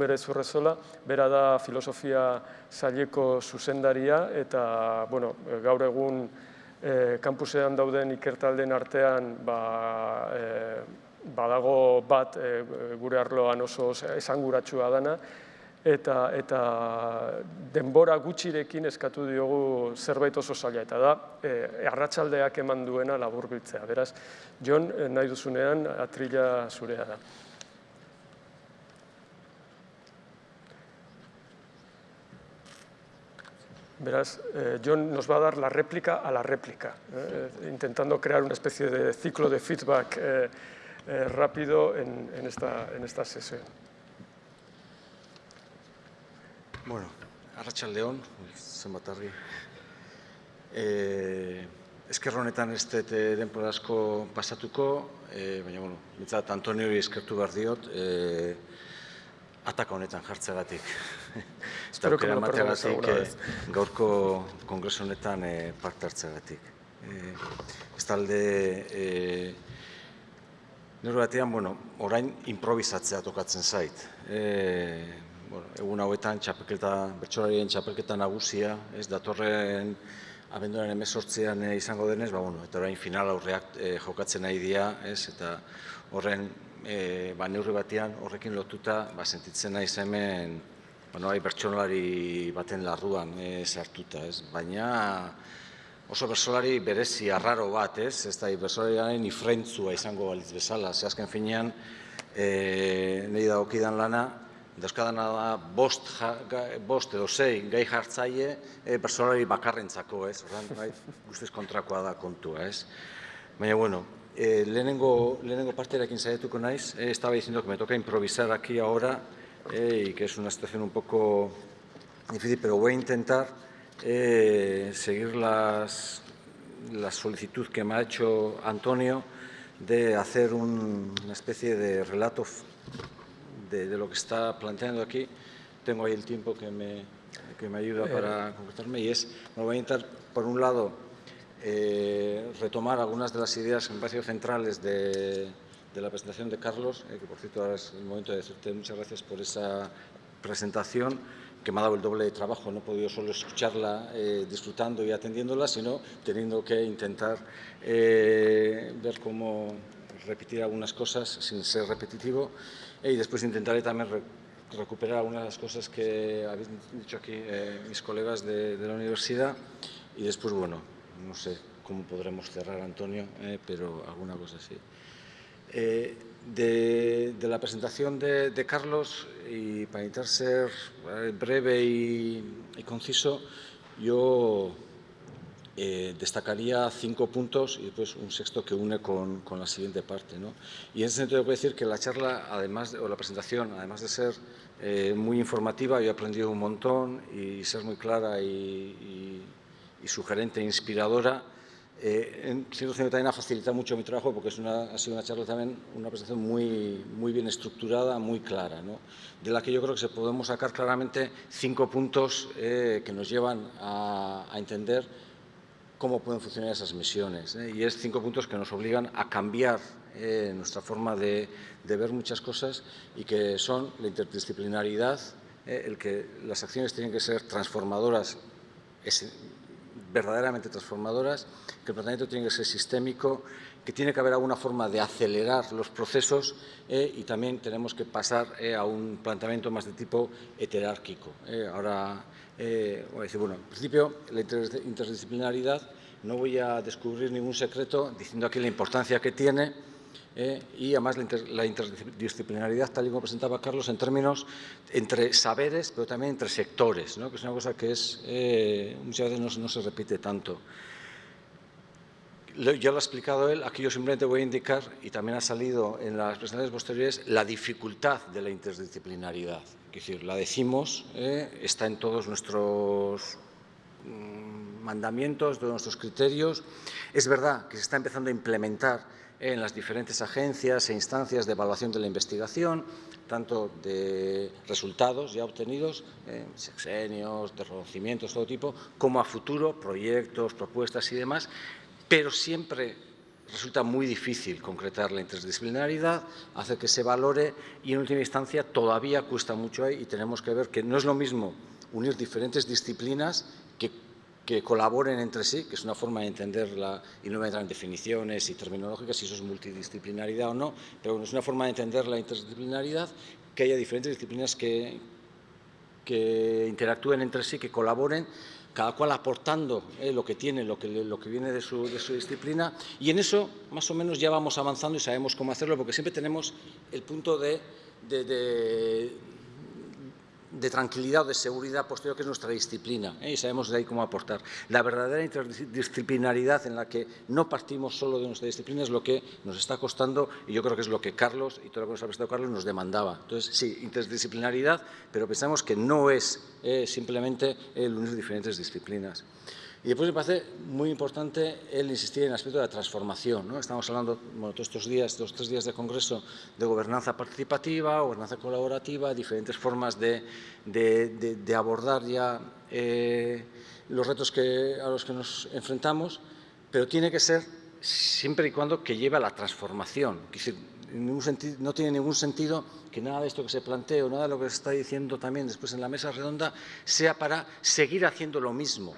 numere zurrezola, bera da filosofia zaileko zuzendaria eta bueno, gaur egun e, kampusean dauden ikertalden artean ba, e, badago bat e, gure arloan oso esanguratsua dana eta, eta denbora gutxirekin eskatu diogu zerbait oso zaila eta da e, arratsaldeak eman duena laburbiltzea. Beraz, Jon, nahi duzunean atrila zurea da. Verás, eh, John nos va a dar la réplica a la réplica, eh, intentando crear una especie de ciclo de feedback eh, rápido en, esta, en esta sesión. Bueno, Arratxaldeon, zenbat argi. Eh, eskerro honetan ez dut denpora asko pasatuko, eh, baina, bueno, mitzat Antonio eskertu behar diot, eh, ataka honetan jartzegatik. Eta aukera mateagatik eh, gaurko kongreso honetan eh, parte hartzegatik. Eh, ez talde, eh, nire batean, bueno, orain improvisatzea tokatzen zait. Eh, bueno, egun hauetan txapelketa, bertsolarien txapelketa nagusia, ez datorren abenduaren emezortzean eh, izango denez, ba, bueno, eta orain final aurreak eh, jokatzen nahi dira, ez, eta horren e, ba, neurri batean horrekin lotuta ba, sentitzen naiz hemen bueno, bai, bertsolari baten larruan e, sartuta, ez? Baina oso bersolari berezi arraro bat, ez? Ez da, bersolariaren ifrentzua izango balitz bezala, ze azken finean e, nahi da okidan lana, dauzkadana da bost, ja, bost edo zei gai jartzaile e, bersolari bakarrentzako, ez? Ordan, bai, guztiz kontrakoa da kontua, ez? Baina, bueno, Eh, lehenengo, lehenengo parterakin saiatuko naiz, eh, estaba diciendo que me toca improvisar aquí ahora eh, y que es una situación un poco difícil, pero voy a intentar eh, seguir las, la solicitud que me ha hecho Antonio de hacer un, una especie de relato de, de, lo que está planteando aquí. Tengo ahí el tiempo que me, que me ayuda para concretarme y es, me voy a intentar, por un lado, eh, retomar algunas de las ideas que me parecen centrales de, la presentación de Carlos, eh, que por cierto ahora es el momento de decirte muchas gracias por esa presentación, que me ha dado el doble de trabajo, no he podido solo escucharla eh, disfrutando y atendiéndola, sino teniendo que intentar ver cómo repetir algunas cosas sin ser repetitivo y después intentaré también recuperar algunas de las cosas que habéis dicho aquí mis colegas de, de la universidad y después, bueno, no sé cómo podremos cerrar, Antonio, eh, pero alguna cosa así. Eh, de, la presentación de, Carlos, y para intentar ser eh, breve y, conciso, yo destacaría cinco puntos y después un sexto que une con, la siguiente parte. Y en ese sentido puedo decir que la charla, además o la presentación, además de ser muy informativa, yo he aprendido un montón y ser muy clara y sugerente e inspiradora. Eh, en cierto sentido también ha facilitado mucho mi trabajo porque es una, ha sido una charla también, una presentación muy, muy bien estructurada, muy clara, ¿no? de la que yo creo que se podemos sacar claramente cinco puntos eh, que nos llevan a, a, entender cómo pueden funcionar esas misiones. ¿eh? Y es cinco puntos que nos obligan a cambiar eh, nuestra forma de, de, ver muchas cosas y que son la interdisciplinaridad, eh, el que las acciones tienen que ser transformadoras verdaderamente transformadoras, que el planteamiento tiene que ser sistémico, que tiene que haber alguna forma de acelerar los procesos eh, y también tenemos que pasar eh, a un planteamiento más de tipo heterárquico. Eh. ahora decir, bueno, en principio la interdisciplinaridad no voy a descubrir ningún secreto diciendo aquí la importancia que tiene eh, y además la, interdisciplinaridad, tal y como presentaba Carlos, en términos entre saberes, pero también entre sectores, que es una cosa que es, eh, muchas veces no, se repite tanto. Ya lo ha explicado él, aquí yo simplemente voy a indicar, y también ha salido en las presentaciones posteriores, la dificultad de la interdisciplinaridad. Es decir, la decimos, eh, está en todos nuestros mm, mandamientos, todos nuestros criterios. Es verdad que se está empezando a implementar en las diferentes agencias e instancias de evaluación de la investigación, tanto de resultados ya obtenidos, eh, sexenios, de reconocimientos, todo tipo, como a futuro, proyectos, propuestas y demás, pero siempre resulta muy difícil concretar la interdisciplinaridad, hacer que se valore y en última instancia todavía cuesta mucho ahí y tenemos que ver que no es lo mismo unir diferentes disciplinas que, colaboren entre sí, que es una forma de entenderla, y no voy a entrar en definiciones y terminológicas, si eso es multidisciplinaridad o no, pero es una forma de entender la interdisciplinaridad, que haya diferentes disciplinas que, que interactúen entre sí, que colaboren, cada cual aportando eh, lo que tiene, lo que, lo que viene de su, de su, disciplina, y en eso más o menos ya vamos avanzando y sabemos cómo hacerlo, porque siempre tenemos el punto de, de de tranquilidad o de seguridad posterior que es nuestra disciplina ¿eh? y sabemos de ahí cómo aportar. La verdadera interdisciplinaridad en la que no partimos solo de nuestra disciplina es lo que nos está costando y yo creo que es lo que Carlos y todo lo que nos ha prestado Carlos nos demandaba. Entonces, sí, interdisciplinaridad, pero pensamos que no es eh, simplemente el unir diferentes disciplinas. Y después me parece muy importante el insistir en el aspecto de la transformación. Estamos hablando todos estos días, estos tres días de congreso, de gobernanza participativa, gobernanza colaborativa, diferentes formas de, abordar ya eh, los retos a los que nos enfrentamos, pero tiene que ser siempre y cuando que lleve a la transformación. Es decir, no tiene ningún sentido que nada de esto que se plantee o nada de lo que se está diciendo también después en la mesa redonda sea para seguir haciendo lo mismo.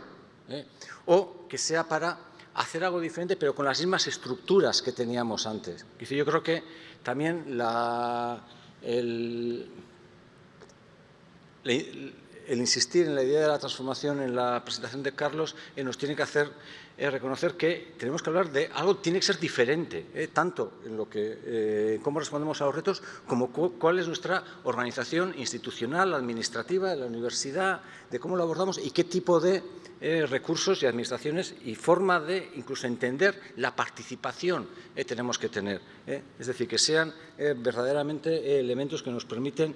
¿Eh? o que sea para hacer algo diferente pero con las mismas estructuras que teníamos antes. Yo creo que también el, insistir en la idea de la transformación en la presentación de Carlos eh, nos tiene que hacer eh, reconocer que tenemos que hablar de algo que tiene que ser diferente, eh, tanto en lo que eh, cómo respondemos a los retos como cu cuál es nuestra organización institucional, administrativa de la universidad, de cómo lo abordamos y qué tipo de eh, recursos y administraciones y forma de incluso entender la participación tenemos que tener. Es decir, que sean verdaderamente elementos que nos permiten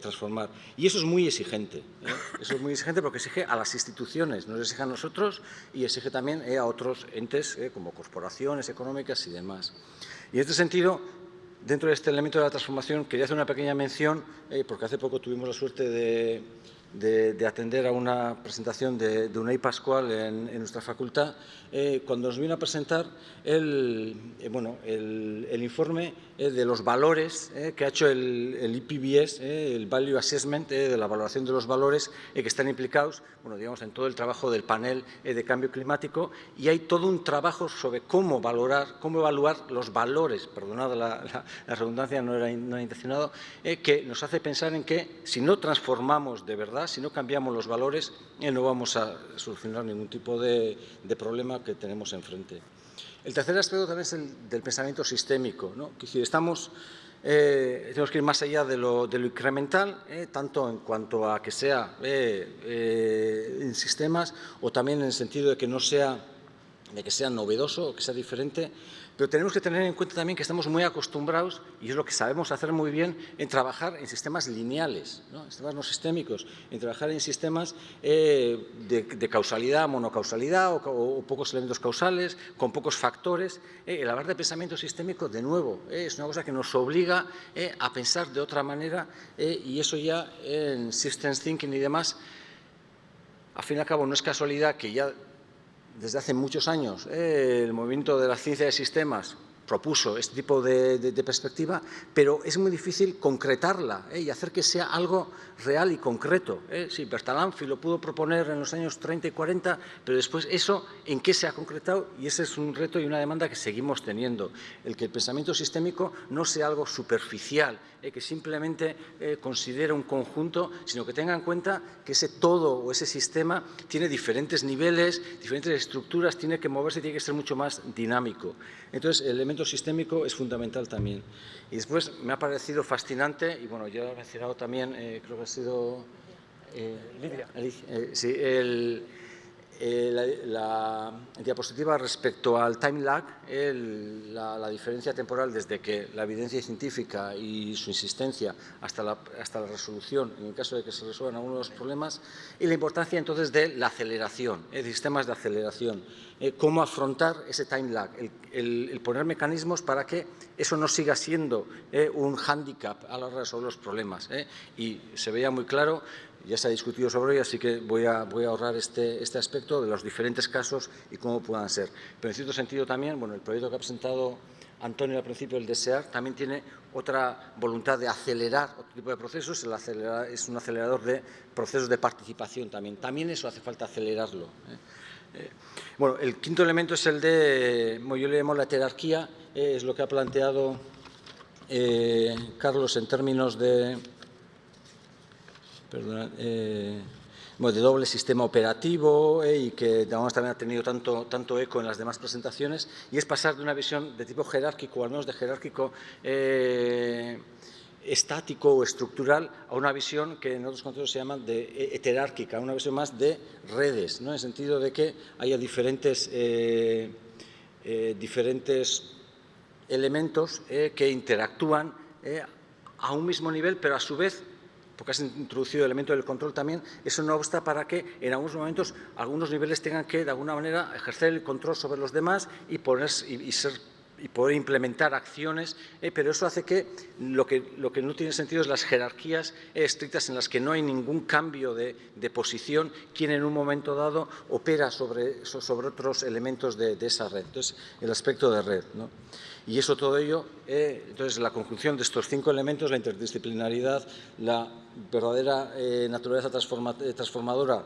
transformar. Y eso es muy exigente. Eso es muy exigente porque exige a las instituciones, nos exige a nosotros y exige también a otros entes como corporaciones económicas y demás. Y en este sentido, dentro de este elemento de la transformación, quería hacer una pequeña mención, porque hace poco tuvimos la suerte de de, de, atender a una presentación de, de Unai Pascual en, nuestra facultad, eh, cuando nos vino a presentar el, eh, bueno, el, informe eh, de los valores que ha hecho el, el IPBS, el Value Assessment, de la valoración de los valores que están implicados bueno, digamos, en todo el trabajo del panel de cambio climático. Y hay todo un trabajo sobre cómo valorar, cómo evaluar los valores, perdonad la, la, la redundancia, no era, no era intencionado, que nos hace pensar en que si no transformamos de verdad, si no cambiamos los valores, no vamos a solucionar ningún tipo de, problema que tenemos enfrente. El tercer aspecto también es el del pensamiento sistémico. ¿no? Estamos, eh, tenemos que ir más allá de lo, incremental, eh, tanto en cuanto a que sea eh, eh, en sistemas o también en el sentido de que no sea, de que sea novedoso que sea diferente, pero tenemos que tener en cuenta también que estamos muy acostumbrados, y es lo que sabemos hacer muy bien, en trabajar en sistemas lineales, ¿no? sistemas no sistémicos, en trabajar en sistemas eh, de, causalidad, monocausalidad o, pocos elementos causales, con pocos factores. Eh, el hablar de pensamiento sistémico, de nuevo, eh, es una cosa que nos obliga eh, a pensar de otra manera y eso ya en Systems Thinking y demás, al fin y al cabo no es casualidad que ya desde hace muchos años eh, el movimiento de la ciencia de sistemas propuso este tipo de, perspectiva, pero es muy difícil concretarla eh, y hacer que sea algo real y concreto. Eh. Sí, Bertalanffy lo pudo proponer en los años 30 y 40, pero después eso, ¿en qué se ha concretado? Y ese es un reto y una demanda que seguimos teniendo. El que el pensamiento sistémico no sea algo superficial, eh, que simplemente eh, considere un conjunto, sino que tenga en cuenta que ese todo o ese sistema tiene diferentes niveles, diferentes estructuras, tiene que moverse, tiene que ser mucho más dinámico. Entonces, el elemento sistémico es fundamental también. Y después me ha parecido fascinante, y bueno, yo he mencionado también, eh, creo que sido... Eh, Lidia. Eh, sí, el, eh, la, la, diapositiva respecto al time lag, el, la, la, diferencia temporal desde que la evidencia científica y su insistencia hasta la, hasta la resolución, en el caso de que se resuelvan algunos problemas, y la importancia entonces de la aceleración, eh, sistemas de aceleración, eh, cómo afrontar ese time lag, el, el, el, poner mecanismos para que eso no siga siendo eh, un hándicap a la hora de resolver los problemas. Eh. Y se veía muy claro ya se ha discutido sobre ello, así que voy a, voy a ahorrar este, este aspecto de los diferentes casos y cómo puedan ser. Pero en cierto sentido también, bueno, el proyecto que ha presentado Antonio al principio, el desear, también tiene otra voluntad de acelerar otro tipo de procesos, el es un acelerador de procesos de participación también. También eso hace falta acelerarlo. ¿eh? Eh, bueno, el quinto elemento es el de, yo le llamo la jerarquía, eh, es lo que ha planteado Carlos en términos de, perdona, de doble sistema operativo eh, y que digamos, también ha tenido tanto, tanto eco en las demás presentaciones, y es pasar de una visión de tipo jerárquico, al menos de jerárquico eh, estático o estructural, a una visión que en otros contextos se llama de heterárquica, una visión más de redes, ¿no? en el sentido de que haya diferentes, eh, diferentes elementos que interactúan a un mismo nivel, pero a su vez porque has introducido el elemento del control también, eso no obsta para que en algunos momentos algunos niveles tengan que, de alguna manera, ejercer el control sobre los demás y, poner, y, ser y poder implementar acciones, eh, pero eso hace que lo, que lo, que no tiene sentido es las jerarquías estrictas en las que no hay ningún cambio de, posición, quien en un momento dado opera sobre, sobre otros elementos de, esa red. Entonces, el aspecto de red. ¿no? Y eso todo ello, eh, entonces la conjunción de estos cinco elementos, la interdisciplinaridad, la verdadera eh, naturaleza eh, transformadora,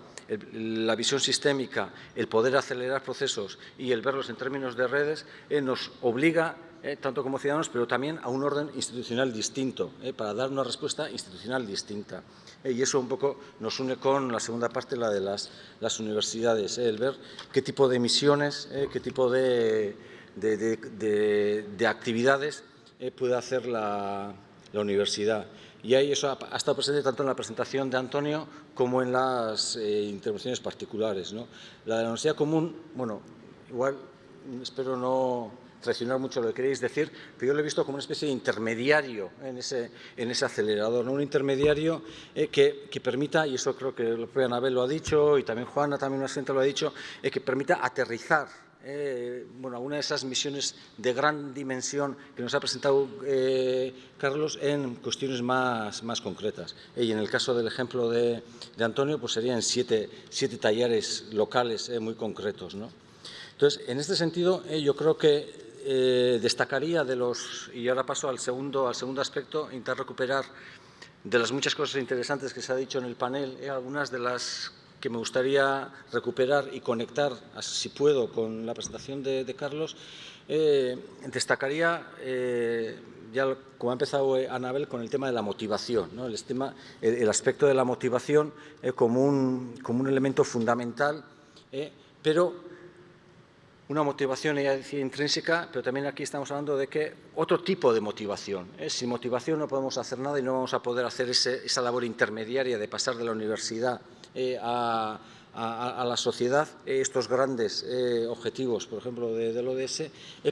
la visión sistémica, el poder acelerar procesos y el verlos en términos de redes, nos obliga, tanto como ciudadanos, pero también a un orden institucional distinto, para dar una respuesta institucional distinta. y eso un poco nos une con la segunda parte, la de las, universidades, el ver qué tipo de misiones, qué tipo de de, actividades eh, puede hacer la, universidad. Y ahí eso ha, estado presente tanto en la presentación de Antonio como en las eh, intervenciones particulares. La de la Universidad Común, bueno, igual espero no traicionar mucho lo que queréis decir, pero yo lo he visto como una especie de intermediario en ese, en ese acelerador, ¿no? un intermediario eh, que, que, permita, y eso creo que la propia Anabel lo ha dicho, y también Juana, también una gente lo ha dicho, que permita aterrizar eh, bueno, alguna de esas misiones de gran dimensión que nos ha presentado eh, Carlos en cuestiones más, más concretas. y en el caso del ejemplo de, Antonio, pues serían siete, siete talleres locales eh, muy concretos. ¿no? Entonces, en este sentido, yo creo que destacaría de los, y ahora paso al segundo, al segundo aspecto, intentar recuperar de las muchas cosas interesantes que se ha dicho en el panel, algunas de las que me gustaría recuperar y conectar, si puedo, con la presentación de, Carlos, eh, destacaría, eh, ya como ha empezado eh, Anabel, con el tema de la motivación, ¿no? el, el, aspecto de la motivación como, un, como un elemento fundamental, pero una motivación intrínseca, pero también aquí estamos hablando de que otro tipo de motivación. Sin motivación no podemos hacer nada y no vamos a poder hacer esa labor intermediaria de pasar de la universidad eh, a, la sociedad eh, estos grandes eh, objetivos, por ejemplo, del ODS,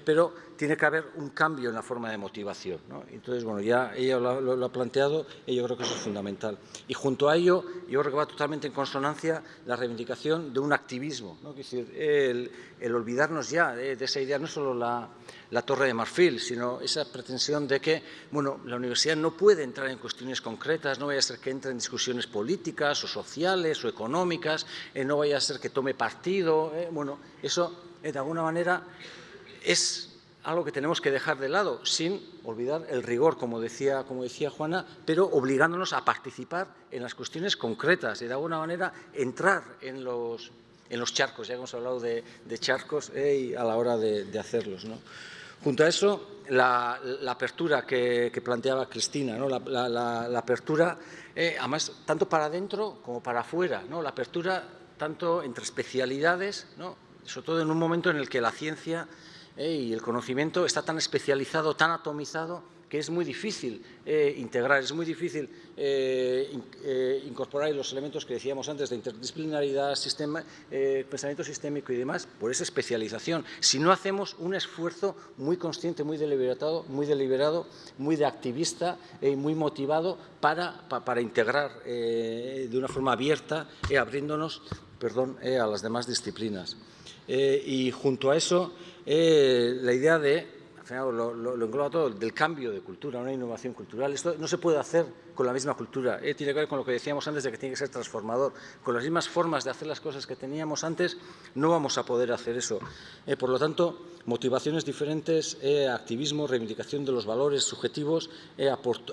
pero tiene que haber un cambio en la forma de motivación. Entonces, bueno, ya ella lo, ha planteado y yo creo que eso es fundamental. Y junto a ello, yo creo que va totalmente en consonancia la reivindicación de un activismo, es decir, el, olvidarnos ya de, esa idea, no solo la, la torre de marfil, sino esa pretensión de que bueno, la universidad no puede entrar en cuestiones concretas, no vaya a ser que entre en discusiones políticas o sociales o económicas, eh, no vaya a ser que tome partido. Eh, bueno, eso eh, de alguna manera es algo que tenemos que dejar de lado, sin olvidar el rigor, como decía, como decía Juana, pero obligándonos a participar en las cuestiones concretas y de alguna manera entrar en los, en los charcos, ya hemos hablado de, charcos a la hora de, de hacerlos. ¿no? Junto a eso, la, apertura que, planteaba Cristina, ¿no? la, apertura, eh, además, tanto para adentro como para afuera, ¿no? la apertura tanto entre especialidades, sobre todo en un momento en el que la ciencia eh, y el conocimiento está tan especializado, tan atomizado, que es muy difícil eh, integrar, es muy difícil eh, eh, incorporar los elementos que decíamos antes de interdisciplinaridad, sistema, pensamiento sistémico y demás, por esa especialización. Si no hacemos un esfuerzo muy consciente, muy deliberado, muy, deliberado, muy de activista y muy motivado para, para integrar de una forma abierta, abriéndonos perdón, a las demás disciplinas. y junto a eso, la idea de lo, engloba todo, del cambio de cultura, una innovación cultural. Esto no se puede hacer con la misma cultura, tiene que ver con lo que decíamos antes de que tiene que ser transformador. Con las mismas formas de hacer las cosas que teníamos antes, no vamos a poder hacer eso. por lo tanto, motivaciones diferentes, activismo, reivindicación de los valores subjetivos,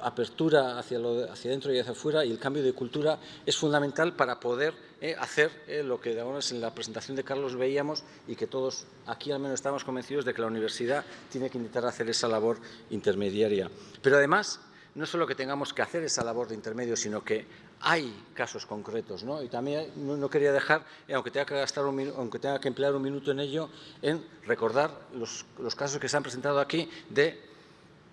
apertura hacia, lo, hacia dentro y hacia afuera y el cambio de cultura es fundamental para poder hacer lo que en la presentación de Carlos veíamos y que todos aquí al menos estamos convencidos de que la universidad tiene que intentar hacer esa labor intermediaria. Pero además, no solo que tengamos que hacer esa labor de intermedio, sino que hay casos concretos, ¿no? Y también no, quería dejar, eh, aunque tenga que gastar aunque tenga que emplear un minuto en ello, en recordar los casos que se han presentado aquí de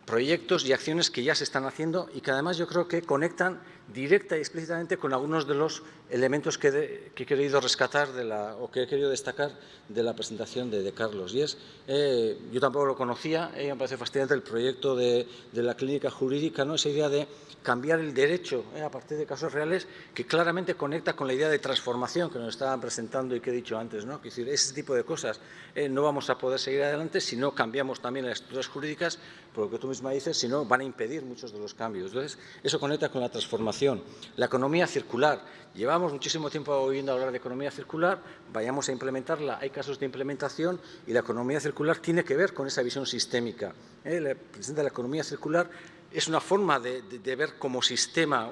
proyectos y acciones que ya se están haciendo y que además yo creo que conectan directa y explícitamente con algunos de los elementos que, he querido rescatar de la, o que he querido destacar de la presentación de, Carlos. Y es, eh, yo tampoco lo conocía, eh, me parece fascinante el proyecto de, la clínica jurídica, ¿no? esa idea de cambiar el derecho eh, a partir de casos reales que claramente conecta con la idea de transformación que nos estaban presentando y que he dicho antes. ¿no? Es decir, ese tipo de cosas no vamos a poder seguir adelante si no cambiamos también las estructuras jurídicas, por lo que tú misma dices, si no van a impedir muchos de los cambios. Entonces, eso conecta con la transformación. La economía circular. Llevamos muchísimo tiempo oyendo hablar de economía circular, vayamos a implementarla, hay casos de implementación y la economía circular tiene que ver con esa visión sistémica. ¿eh? La economía circular es una forma de, ver como sistema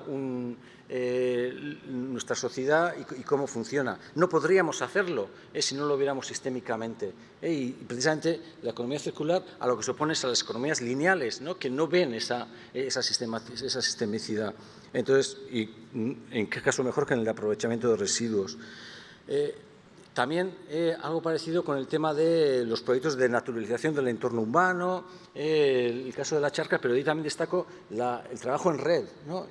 eh, nuestra sociedad y, cómo funciona. No podríamos hacerlo eh, si no lo viéramos sistémicamente. Eh, y precisamente la economía circular a lo que se opone es a las economías lineales, ¿no? que no ven esa, esa, esa sistemicidad. Entonces, y, ¿en qué caso mejor que en el aprovechamiento de residuos? También eh, algo parecido con el tema de los proyectos de naturalización del entorno humano, eh, el caso de la charca, pero ahí también destaco el trabajo en red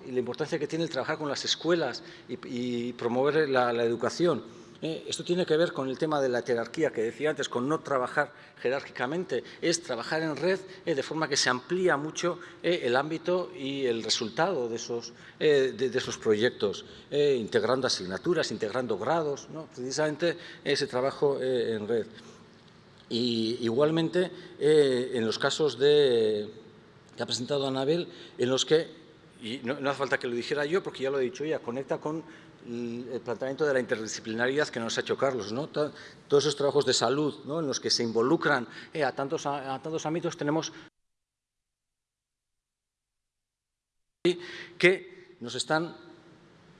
y la importancia que tiene el trabajar con las escuelas y, promover la educación. Eh, esto tiene que ver con el tema de la jerarquía que decía antes, con no trabajar jerárquicamente, es trabajar en red eh, de forma que se amplía mucho eh, el ámbito y el resultado de esos, de, esos proyectos, integrando asignaturas, integrando grados, precisamente ese trabajo en red. Y igualmente, en los casos de, que ha presentado Anabel, en los que, y no, no hace falta que lo dijera yo porque ya lo he dicho ella, conecta con el planteamiento de la interdisciplinaridad que nos ha hecho Carlos, ¿no? todos esos trabajos de salud ¿no? en los que se involucran eh, a, tantos, a, tantos ámbitos, tenemos que nos están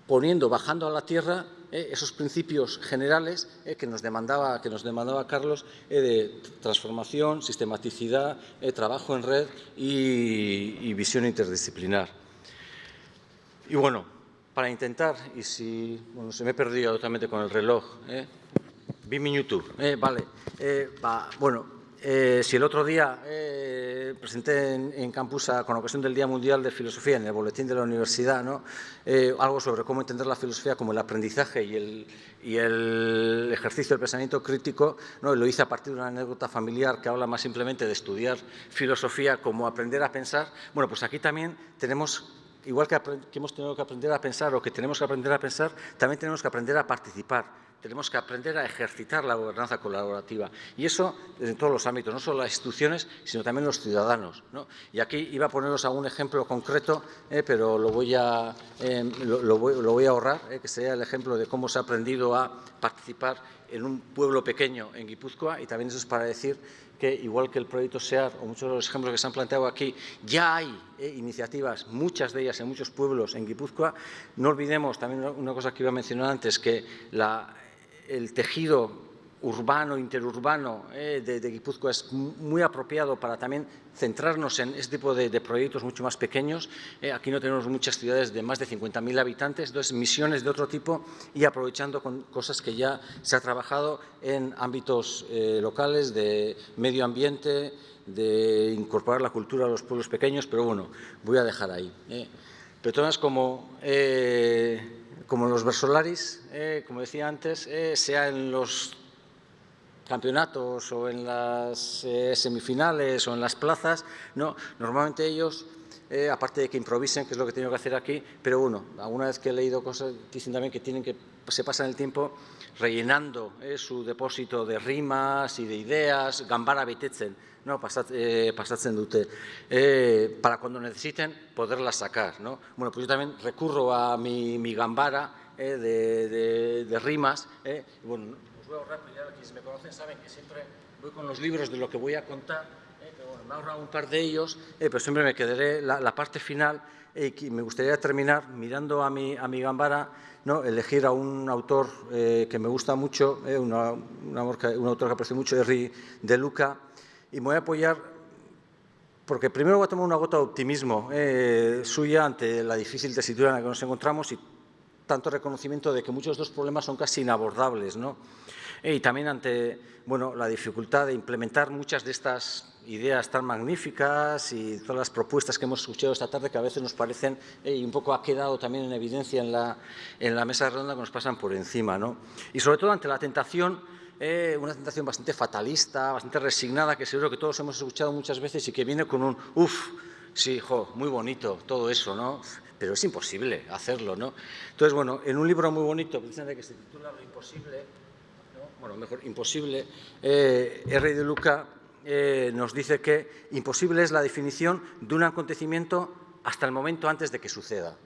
poniendo, bajando a la tierra eh, esos principios generales eh, que, nos demandaba, que nos demandaba Carlos de transformación, sistematicidad, trabajo en red y visión interdisciplinar. Y bueno, para intentar, y si bueno, se me he perdido totalmente con el reloj, ¿eh? vi eh, vale, eh, bueno, eh, si el otro día eh, presenté en, en, Campusa, con ocasión del Día Mundial de Filosofía, en el boletín de la universidad, ¿no? algo sobre cómo entender la filosofía como el aprendizaje y el, y el ejercicio del pensamiento crítico, ¿no? lo hice a partir de una anécdota familiar que habla más simplemente de estudiar filosofía como aprender a pensar, bueno, pues aquí también tenemos igual que, hemos tenido que aprender a pensar o que tenemos que aprender a pensar, también tenemos que aprender a participar, tenemos que aprender a ejercitar la gobernanza colaborativa. Y eso en todos los ámbitos, no solo las instituciones, sino también los ciudadanos. Y aquí iba a poneros algún ejemplo concreto, eh, pero lo voy a, em, lo, voy, a ahorrar, eh, que sería el ejemplo de cómo se ha aprendido a participar en un pueblo pequeño en Guipúzcoa y también eso es para decir que, igual que el proyecto SEAR o muchos de los ejemplos que se han planteado aquí, ya hay eh, iniciativas, muchas de ellas en muchos pueblos en Guipúzcoa. No olvidemos también una cosa que iba a mencionar antes, que el tejido urbano, interurbano eh, de, Guipúzcoa es muy apropiado para también centrarnos en este tipo de, proyectos mucho más pequeños. Eh, aquí no tenemos muchas ciudades de más de 50.000 habitantes, entonces misiones de otro tipo y aprovechando con cosas que ya se ha trabajado en ámbitos eh, locales de medio ambiente, de incorporar la cultura a los pueblos pequeños, pero bueno, voy a dejar ahí. Pero como como los versolaris, como decía antes, sea en los campeonatos o en las eh, semifinales o en las plazas, no, normalmente ellos eh, aparte de que improvisen, que es lo que tengo que hacer aquí, pero bueno, alguna vez que he leído cosas, dicen también que tienen que, se pasan el tiempo rellenando eh, su depósito de rimas y de ideas, gambara betetzen, no, pasat, pasatzen dute, para cuando necesiten poderlas sacar, ¿no? Bueno, pues yo también recurro a mi, mi gambara de, de, rimas, bueno, os voy a ahorrar, ya quienes me conocen saben que siempre voy con los libros de lo que voy a contar, eh, pero bueno, me he ahorrado un par de ellos, eh, pero siempre me quedaré la, la parte final eh, y me gustaría terminar mirando a mi, a mi gambara, ¿no? elegir a un autor eh, que me gusta mucho, eh, una, una, un autor que aprecio mucho, Henry de Luca, y me voy a apoyar porque primero voy a tomar una gota de optimismo eh, suya ante la difícil tesitura en la que nos encontramos y tanto reconocimiento de que muchos de estos problemas son casi inabordables, ¿no? Y también ante bueno, la dificultad de implementar muchas de estas ideas tan magníficas y todas las propuestas que hemos escuchado esta tarde que a veces nos parecen, eh, y un poco ha quedado también en evidencia en la, en la mesa redonda que nos pasan por encima. ¿no? Y sobre todo ante la tentación eh, una tentación bastante fatalista, bastante resignada, que seguro que todos hemos escuchado muchas veces y que viene con un uff, sí, jo, muy bonito todo eso, ¿no? Pero es imposible hacerlo, ¿no? Entonces, bueno, en un libro muy bonito, que se titula Lo imposible. Bueno, mejor, imposible, eh, R. de Luca eh, nos dice que imposible es la definición de un acontecimiento hasta el momento antes de que suceda.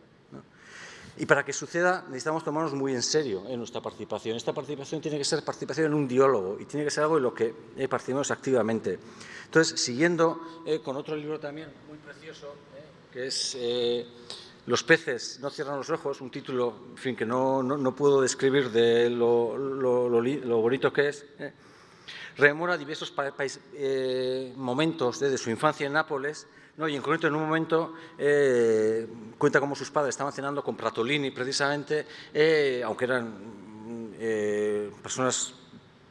Y para que suceda necesitamos tomarnos muy en serio en nuestra participación. Esta participación tiene que ser participación en un diálogo y tiene que ser algo en lo que eh, participamos activamente. Entonces, siguiendo eh, con otro libro también muy precioso, eh, que es eh, Los peces no cierran los ojos, un título en fin, que no, no, no puedo describir de lo, lo, lo, lo bonito que es, eh, rememora diversos pa, eh, momentos de su infancia en Nápoles ¿no? y en concreto en un momento eh, cuenta cómo sus padres estaban cenando con Pratolini precisamente, eh, aunque eran eh, personas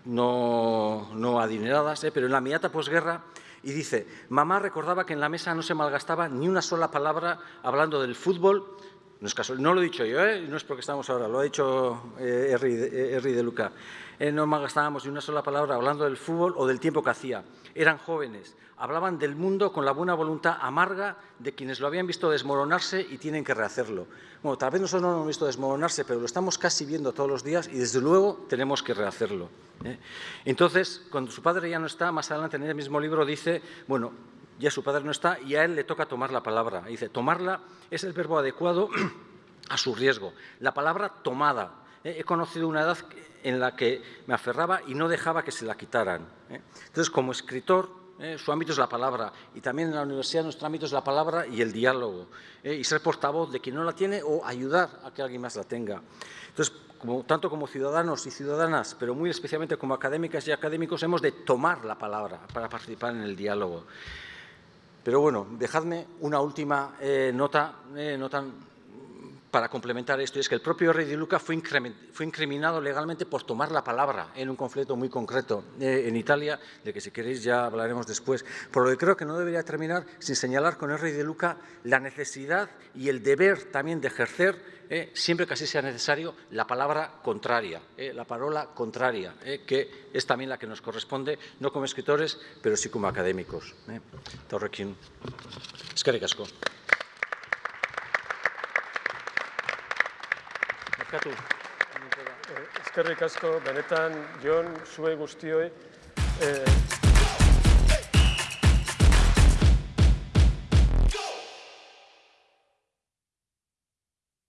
no, no adineradas, pero en la inmediata posguerra y dice, mamá recordaba que en la mesa no se malgastaba ni una sola palabra hablando del fútbol, no es casual, no lo he dicho yo, ¿eh? no es porque estamos ahora, lo ha dicho eh, eh, de Luca. Eh, no malgastábamos ni una sola palabra hablando del fútbol o del tiempo que hacía. Eran jóvenes, hablaban del mundo con la buena voluntad amarga de quienes lo habían visto desmoronarse y tienen que rehacerlo. Bueno, tal vez nosotros no lo hemos visto desmoronarse, pero lo estamos casi viendo todos los días y desde luego tenemos que rehacerlo. ¿eh? Entonces, cuando su padre ya no está, más adelante en el mismo libro dice, bueno, ya su padre no está y a él le toca tomar la palabra. Dice, tomarla es el verbo adecuado a su riesgo. La palabra tomada. ¿Eh? He conocido una edad en la que me aferraba y no dejaba que se la quitaran. ¿eh? Entonces, como escritor, ¿eh? su ámbito es la palabra y también en la universidad nuestro ámbito es la palabra y el diálogo. y ser portavoz de quien no la tiene o ayudar a que alguien más la tenga. Entonces, tanto como ciudadanos y ciudadanas, pero muy especialmente como académicas y académicos, hemos de tomar la palabra para participar en el diálogo. Pero bueno, dejadme una última eh, nota, eh, nota para complementar esto, es que el propio rey de Luca fue, incriminado legalmente por tomar la palabra en un conflicto muy concreto eh, en Italia, de que si queréis ya hablaremos después. Por lo que creo que no debería terminar sin señalar con el rey de Luca la necesidad y el deber también de ejercer eh, siempre que así sea necesario, la palabra contraria, eh, la palabra contraria, que es también la que nos corresponde, no como escritores, pero sí como académicos. Torrekin. Eskerrik Barkatu. Eskerrik asko, benetan, Jon, zuei guztioi, eh,